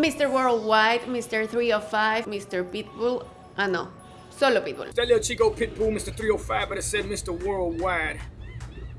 Mr. Worldwide, Mr. 305, Mr. Pitbull, ah no, solo Pitbull. That little Chico Pitbull, Mr. 305, but it said Mr. Worldwide.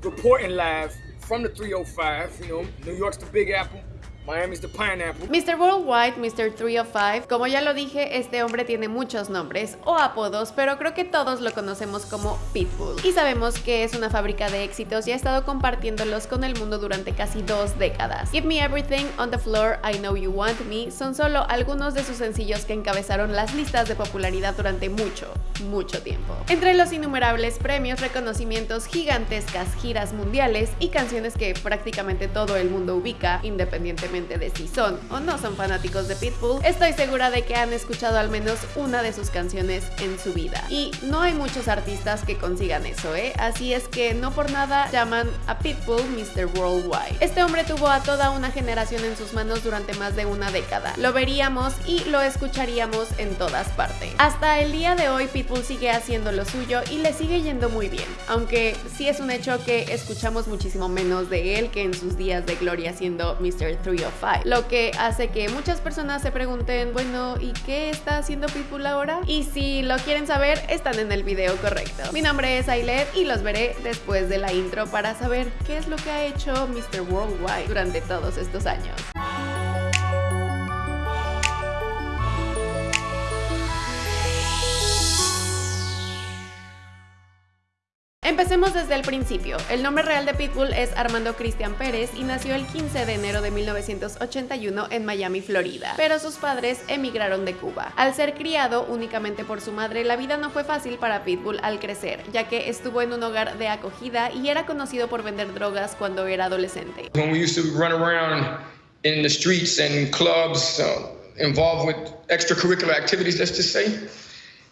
Reporting live from the 305, you know, New York's the Big Apple. Miami's the pineapple. Mr. Worldwide, Mr. 305, como ya lo dije, este hombre tiene muchos nombres o apodos, pero creo que todos lo conocemos como Pitbull. Y sabemos que es una fábrica de éxitos y ha estado compartiéndolos con el mundo durante casi dos décadas. Give Me Everything, On the Floor, I Know You Want Me son solo algunos de sus sencillos que encabezaron las listas de popularidad durante mucho, mucho tiempo. Entre los innumerables premios, reconocimientos, gigantescas giras mundiales y canciones que prácticamente todo el mundo ubica, independientemente de si son o no son fanáticos de Pitbull, estoy segura de que han escuchado al menos una de sus canciones en su vida. Y no hay muchos artistas que consigan eso, ¿eh? Así es que no por nada llaman a Pitbull Mr. Worldwide. Este hombre tuvo a toda una generación en sus manos durante más de una década. Lo veríamos y lo escucharíamos en todas partes. Hasta el día de hoy Pitbull sigue haciendo lo suyo y le sigue yendo muy bien, aunque sí es un hecho que escuchamos muchísimo menos de él que en sus días de gloria siendo Mr. 3 lo que hace que muchas personas se pregunten, bueno, ¿y qué está haciendo Pitbull ahora? Y si lo quieren saber, están en el video correcto. Mi nombre es Ailet y los veré después de la intro para saber qué es lo que ha hecho Mr. Worldwide durante todos estos años. Empecemos desde el principio. El nombre real de Pitbull es Armando Cristian Pérez y nació el 15 de enero de 1981 en Miami, Florida, pero sus padres emigraron de Cuba. Al ser criado únicamente por su madre, la vida no fue fácil para Pitbull al crecer, ya que estuvo en un hogar de acogida y era conocido por vender drogas cuando era adolescente. When we used to run around in the streets and clubs uh, involved with extracurricular activities, let's just say,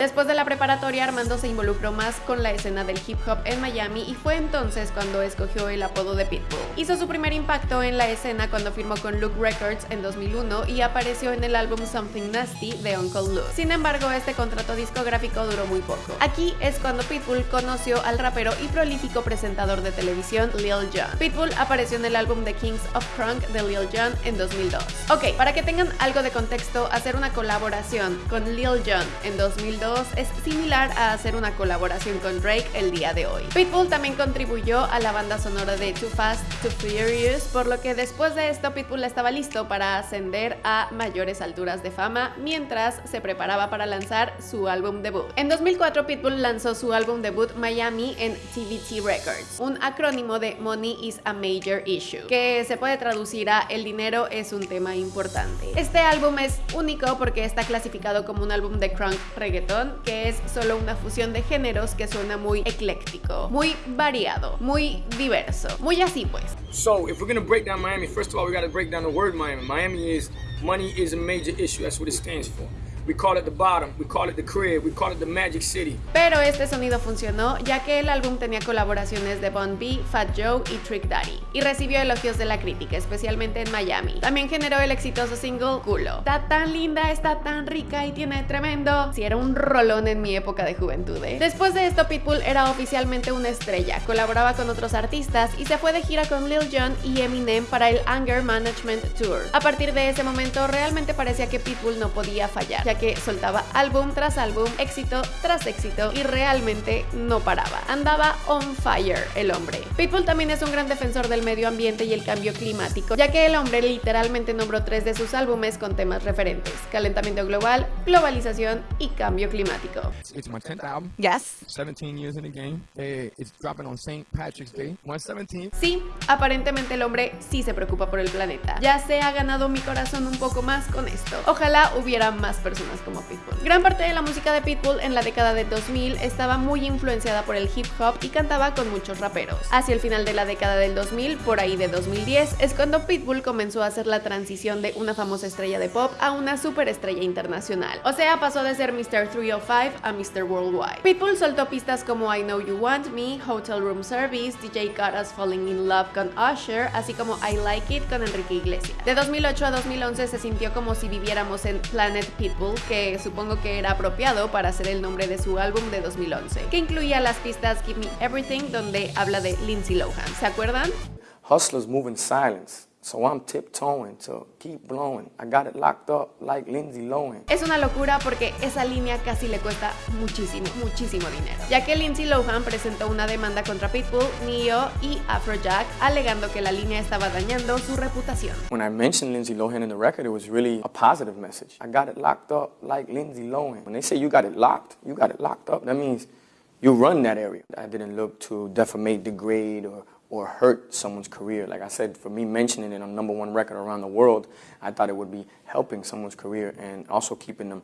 Después de la preparatoria, Armando se involucró más con la escena del hip hop en Miami y fue entonces cuando escogió el apodo de Pitbull. Hizo su primer impacto en la escena cuando firmó con Luke Records en 2001 y apareció en el álbum Something Nasty de Uncle Luke. Sin embargo, este contrato discográfico duró muy poco. Aquí es cuando Pitbull conoció al rapero y prolífico presentador de televisión Lil Jon. Pitbull apareció en el álbum The Kings of Crunk de Lil Jon en 2002. Ok, para que tengan algo de contexto, hacer una colaboración con Lil Jon en 2002 es similar a hacer una colaboración con Drake el día de hoy. Pitbull también contribuyó a la banda sonora de Too Fast, Too Furious, por lo que después de esto Pitbull estaba listo para ascender a mayores alturas de fama mientras se preparaba para lanzar su álbum debut. En 2004 Pitbull lanzó su álbum debut Miami en TVT Records, un acrónimo de Money is a Major Issue, que se puede traducir a El dinero es un tema importante. Este álbum es único porque está clasificado como un álbum de crunk reggaeton que es solo una fusión de géneros que suena muy ecléctico, muy variado, muy diverso, muy así pues. So, if we're gonna break down Miami, first of all, we gotta break down the word Miami. Miami is money is a major issue. That's what it stands for. We call it the bottom, we call it the crib, we call it the magic city. Pero este sonido funcionó ya que el álbum tenía colaboraciones de Bon B, Fat Joe y Trick Daddy y recibió elogios de la crítica, especialmente en Miami. También generó el exitoso single Culo. Está tan linda, está tan rica y tiene tremendo. Si era un rolón en mi época de juventud, ¿eh? Después de esto Pitbull era oficialmente una estrella, colaboraba con otros artistas y se fue de gira con Lil Jon y Eminem para el Anger Management Tour. A partir de ese momento realmente parecía que Pitbull no podía fallar, soltaba álbum tras álbum, éxito tras éxito y realmente no paraba. Andaba on fire el hombre. Pitbull también es un gran defensor del medio ambiente y el cambio climático, ya que el hombre literalmente nombró tres de sus álbumes con temas referentes: calentamiento global, globalización y cambio climático. It's my 10th album. Yes. 17 years in the game. Uh, it's dropping on St. Patrick's Day, 117. Sí, aparentemente el hombre sí se preocupa por el planeta. Ya se ha ganado mi corazón un poco más con esto. Ojalá hubiera más personas como Pitbull. Gran parte de la música de Pitbull en la década de 2000 estaba muy influenciada por el hip hop y cantaba con muchos raperos. Hacia el final de la década del 2000, por ahí de 2010, es cuando Pitbull comenzó a hacer la transición de una famosa estrella de pop a una superestrella internacional. O sea, pasó de ser Mr. 305 a Mr. Worldwide. Pitbull soltó pistas como I Know You Want Me, Hotel Room Service, DJ Got Falling in Love con Usher, así como I Like It con Enrique Iglesias. De 2008 a 2011 se sintió como si viviéramos en Planet Pitbull, que supongo que era apropiado para ser el nombre de su álbum de 2011, que incluía las pistas Give Me Everything, donde habla de Lindsay Lohan. ¿Se acuerdan? Hustlers move in silence. So I'm tiptoeing to keep blowing. I got it locked up like Lindsay Lohan. Es una locura porque esa línea casi le cuesta muchísimo, muchísimo dinero, ya que Lindsay Lohan presentó una demanda contra Pitbull, Neo y Afrojack, alegando que la línea estaba dañando su reputación. When I mentioned Lindsay Lohan in the record, it was really a positive message. I got it locked up like Lindsay Lohan. When they say you got it locked, you got it locked up. That means you run that area. I didn't look to defamate, degrade, or or hurt someone's career. Like I said, for me mentioning it on number one record around the world, I thought it would be helping someone's career and also keeping them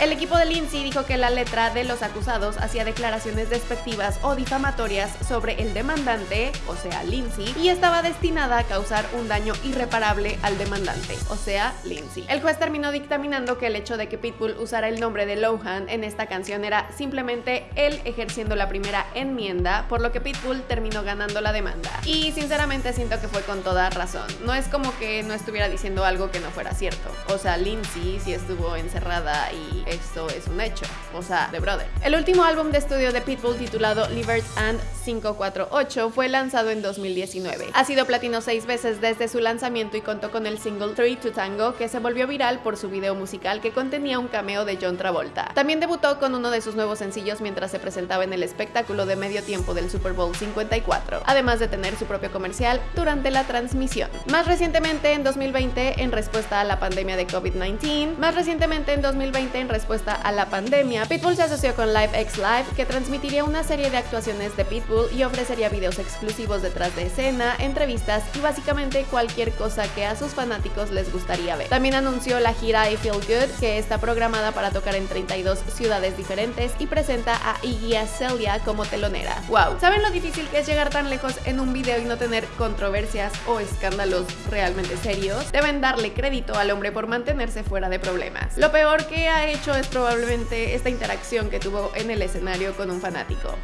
El equipo de Lindsay dijo que la letra de los acusados hacía declaraciones despectivas o difamatorias sobre el demandante, o sea, Lindsay, y estaba destinada a causar un daño irreparable al demandante, o sea, Lindsay. El juez terminó dictaminando que el hecho de que Pitbull usara el nombre de Lohan en esta canción era simplemente él ejerciendo la primera enmienda, por lo que Pitbull terminó ganando la demanda. Y sinceramente siento que fue con toda razón. No es como que no estuviera diciendo algo que no fuera cierto. O sea, Lindsay sí estuvo encerrada y esto es un hecho, o sea, de brother. El último álbum de estudio de Pitbull titulado Livers and 548 fue lanzado en 2019. Ha sido platino seis veces desde su lanzamiento y contó con el single Three to Tango que se volvió viral por su video musical que contenía un cameo de John Travolta. También debutó con uno de sus nuevos sencillos mientras se presentaba en el espectáculo de medio tiempo del Super Bowl 54, además de tener su propio comercial durante la transmisión. Más recientemente en 2020 en respuesta a la pandemia de COVID-19, más recientemente en 2020 en respuesta a la pandemia, Pitbull se asoció con Live X Live, que transmitiría una serie de actuaciones de Pitbull y ofrecería videos exclusivos detrás de escena, entrevistas y básicamente cualquier cosa que a sus fanáticos les gustaría ver. También anunció la gira I Feel Good, que está programada para tocar en 32 ciudades diferentes y presenta a Iggy Azalea como telonera. ¡Wow! ¿Saben lo difícil que es llegar tan lejos en un video y no tener controversias o escándalos realmente serios? Deben darle crédito al hombre por mantenerse fuera de problemas. Lo peor que ha hecho es probablemente esta interacción que tuvo en el escenario con un fanático.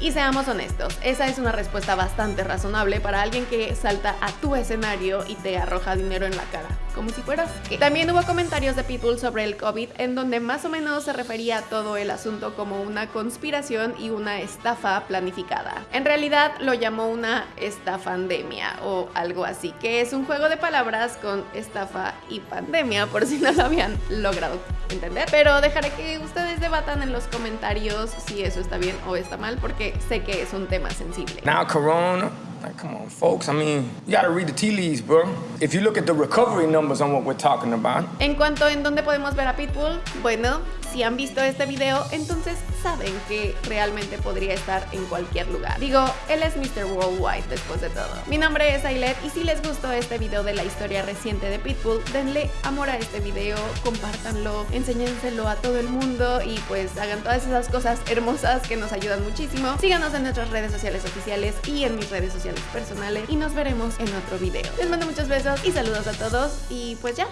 Y seamos honestos, esa es una respuesta bastante razonable para alguien que salta a tu escenario y te arroja dinero en la cara, como si fueras que. También hubo comentarios de Pitbull sobre el COVID en donde más o menos se refería a todo el asunto como una conspiración y una estafa planificada. En realidad lo llamó una estafandemia o algo así, que es un juego de palabras con estafa y pandemia, por si no lo habían logrado entender. Pero dejaré que ustedes debatan en los comentarios si eso está bien o está mal, porque sé que es un tema sensible. Now, Corona, like, come on, folks. I mean, you gotta read the tea leaves, bro. If you look at the recovery numbers on what we're talking about. En cuanto en dónde podemos ver a Pitbull, bueno, si han visto este video, entonces saben que realmente podría estar en cualquier lugar. Digo, él es Mr. Worldwide después de todo. Mi nombre es Ailet y si les gustó este video de la historia reciente de Pitbull, denle amor a este video, compártanlo, enséñenselo a todo el mundo y pues hagan todas esas cosas hermosas que nos ayudan muchísimo. Síganos en nuestras redes sociales oficiales y en mis redes sociales personales y nos veremos en otro video. Les mando muchos besos y saludos a todos y pues ya.